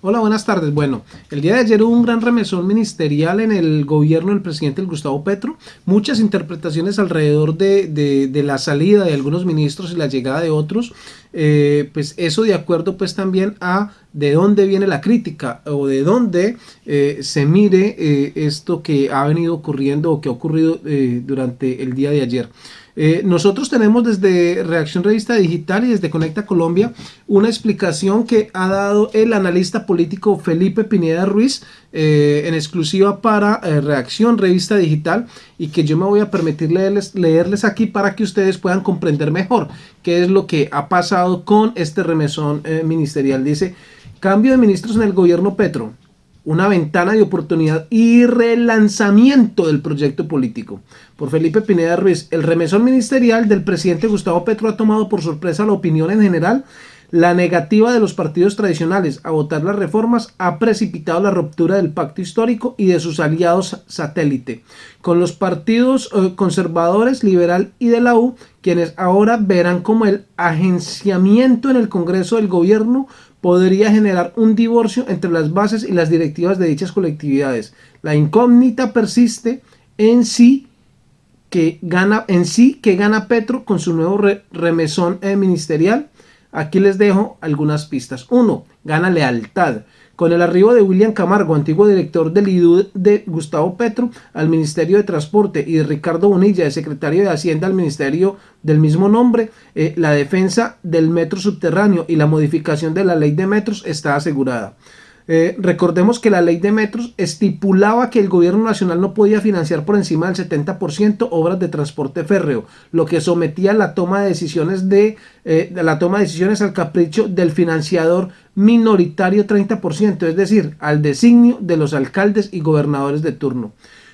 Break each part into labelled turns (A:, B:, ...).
A: Hola, buenas tardes. Bueno, el día de ayer hubo un gran remesón ministerial en el gobierno del presidente Gustavo Petro. Muchas interpretaciones alrededor de, la salida de algunos ministros y la llegada de otros. Eh, pues eso de acuerdo pues también a de dónde viene la crítica o de dónde eh, se mire eh, esto que ha venido ocurriendo o que ha ocurrido durante el día de ayer. Eh, nosotros tenemos desde Reacción Revista Digital y desde Conecta Colombia una explicación que ha dado el analista político Felipe Pineda Ruiz eh, en exclusiva para eh, Reacción Revista Digital y que yo me voy a permitir leerles, leerles aquí para que ustedes puedan comprender mejor qué es lo que ha pasado con este remesón ministerial. Dice, cambio de ministros en el gobierno Petro una ventana de oportunidad y relanzamiento del proyecto político. Por Felipe Pineda Ruiz, el remesón ministerial del presidente Gustavo Petro ha tomado por sorpresa la opinión en general. La negativa de los partidos tradicionales a votar las reformas ha precipitado la ruptura del pacto histórico y de sus aliados satélite, con los partidos eh, conservadores, liberal y de la U, quienes ahora verán como el agenciamiento en el Congreso del Gobierno podría generar un divorcio entre las bases y las directivas de dichas colectividades. La incógnita persiste en sí que gana, en sí que gana Petro con su nuevo remesón eh, ministerial. Aquí les dejo algunas pistas. Uno, gana lealtad. Con el arribo de William Camargo, antiguo director del IDU de Gustavo Petro, al Ministerio de Transporte y de Ricardo Bonilla, de secretario de Hacienda al Ministerio del mismo nombre, eh, la defensa del metro subterráneo y la modificación de la ley de metros está asegurada. Eh, recordemos que la ley de metros estipulaba que el gobierno nacional no podía financiar por encima del 70% obras de transporte férreo, lo que sometía la toma de decisiones de, eh, la toma de decisiones al capricho del financiador minoritario 30%, es decir, al designio de los alcaldes y gobernadores de turno.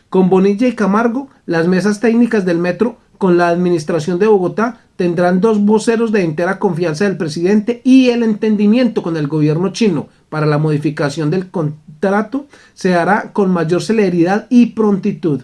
A: Con Bonilla y Camargo, las mesas técnicas del metro con la administración de Bogotá tendrán dos voceros de entera confianza del presidente y el entendimiento con el gobierno chino para la modificación del contrato se hará con mayor celeridad y prontitud.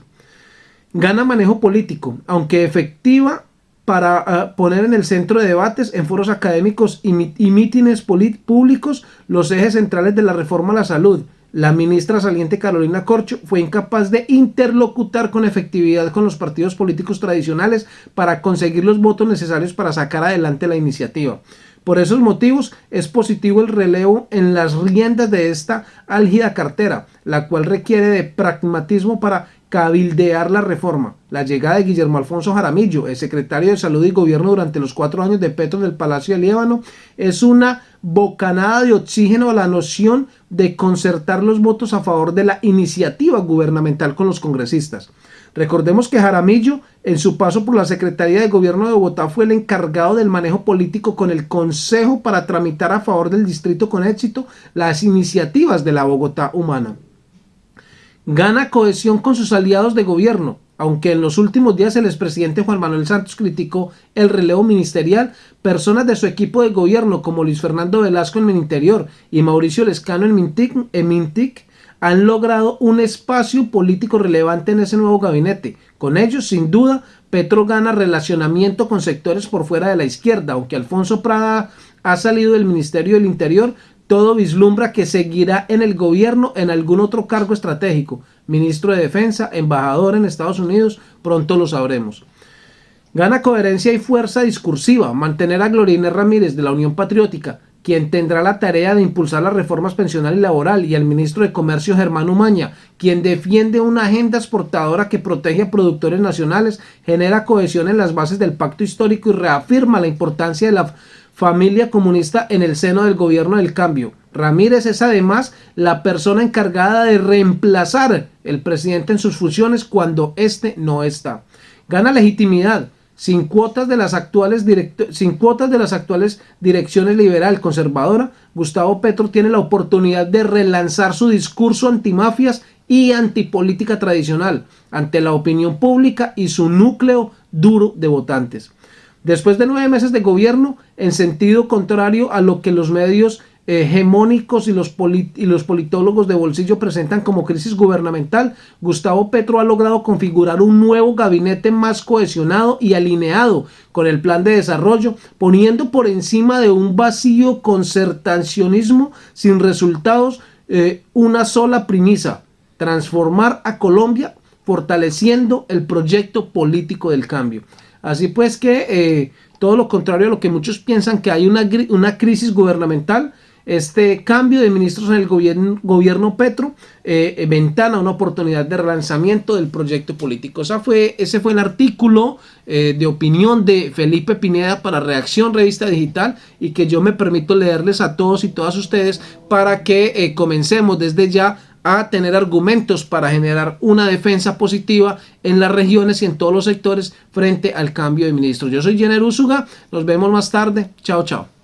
A: Gana manejo político, aunque efectiva para ah, poner en el centro de debates, en foros académicos y, y mítines públicos los ejes centrales de la reforma a la salud, la ministra saliente Carolina Corcho fue incapaz de interlocutar con efectividad con los partidos políticos tradicionales para conseguir los votos necesarios para sacar adelante la iniciativa. Por esos motivos es positivo el relevo en las riendas de esta álgida cartera, la cual requiere de pragmatismo para cabildear la reforma. La llegada de Guillermo Alfonso Jaramillo, el secretario de Salud y Gobierno durante los cuatro años de Petro en el Palacio de Líbano, es una bocanada de oxígeno a la noción de concertar los votos a favor de la iniciativa gubernamental con los congresistas. Recordemos que Jaramillo, en su paso por la Secretaría de Gobierno de Bogotá, fue el encargado del manejo político con el Consejo para tramitar a favor del distrito con éxito las iniciativas de la Bogotá humana gana cohesión con sus aliados de gobierno, aunque en los últimos días el expresidente Juan Manuel Santos criticó el relevo ministerial, personas de su equipo de gobierno como Luis Fernando Velasco en Interior y Mauricio Lescano en en Mintic han logrado un espacio político relevante en ese nuevo gabinete. Con ellos, sin duda, Petro gana relacionamiento con sectores por fuera de la izquierda, aunque Alfonso Prada ha salido del Ministerio del Interior, todo vislumbra que seguirá en el gobierno en algún otro cargo estratégico, ministro de Defensa, embajador en Estados Unidos, pronto lo sabremos. Gana coherencia y fuerza discursiva mantener a Glorina Ramírez de la Unión Patriótica, quien tendrá la tarea de impulsar las reformas pensional y laboral, y al ministro de Comercio Germán Umaña, quien defiende una agenda exportadora que protege a productores nacionales, genera cohesión en las bases del pacto histórico y reafirma la importancia de la familia comunista en el seno del gobierno del cambio. Ramírez es además la persona encargada de reemplazar el presidente en sus funciones cuando éste no está. Gana legitimidad. Sin cuotas, de las actuales sin cuotas de las actuales direcciones liberal conservadora, Gustavo Petro tiene la oportunidad de relanzar su discurso antimafias y antipolítica tradicional ante la opinión pública y su núcleo duro de votantes. Después de nueve meses de gobierno, en sentido contrario a lo que los medios hegemónicos y los, politólogos de bolsillo presentan como crisis gubernamental, Gustavo Petro ha logrado configurar un nuevo gabinete más cohesionado y alineado con el plan de desarrollo, poniendo por encima de un vacío concertacionismo sin resultados eh, una sola premisa, transformar a Colombia fortaleciendo el proyecto político del cambio. Así pues que eh, todo lo contrario a lo que muchos piensan que hay una, una crisis gubernamental, este cambio de ministros en el gobierno, gobierno Petro eh, ventana una oportunidad de relanzamiento del proyecto político. Esa fue, ese fue el artículo eh, de opinión de Felipe Pineda para Reacción Revista Digital y que yo me permito leerles a todos y todas ustedes para que eh, comencemos desde ya a tener argumentos para generar una defensa positiva en las regiones y en todos los sectores frente al cambio de ministros. Yo soy Jenner Usuga, nos vemos más tarde, chao chao.